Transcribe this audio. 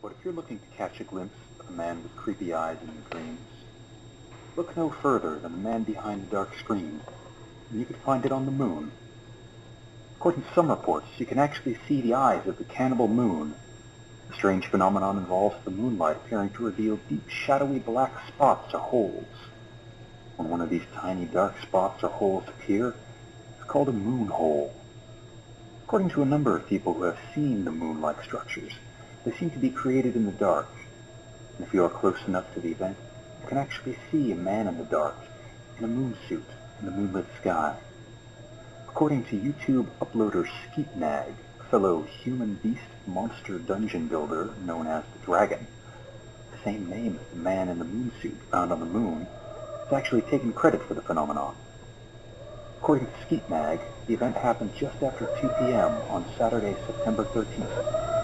But if you're looking to catch a glimpse of a man with creepy eyes in your dreams, look no further than the man behind the dark screen, and you could find it on the moon. According to some reports, you can actually see the eyes of the cannibal moon. The strange phenomenon involves the moonlight appearing to reveal deep, shadowy black spots or holes. When one of these tiny dark spots or holes appear, it's called a moon hole. According to a number of people who have seen the moon-like structures, they seem to be created in the dark. And if you are close enough to the event, you can actually see a man in the dark, in a moon suit, in the moonlit sky. According to YouTube uploader Skeetnag, a fellow human beast monster dungeon builder known as the Dragon, the same name as the man in the moon suit found on the moon, has actually taken credit for the phenomenon. According to Skeetnag, the event happened just after 2 p.m. on Saturday, September 13th,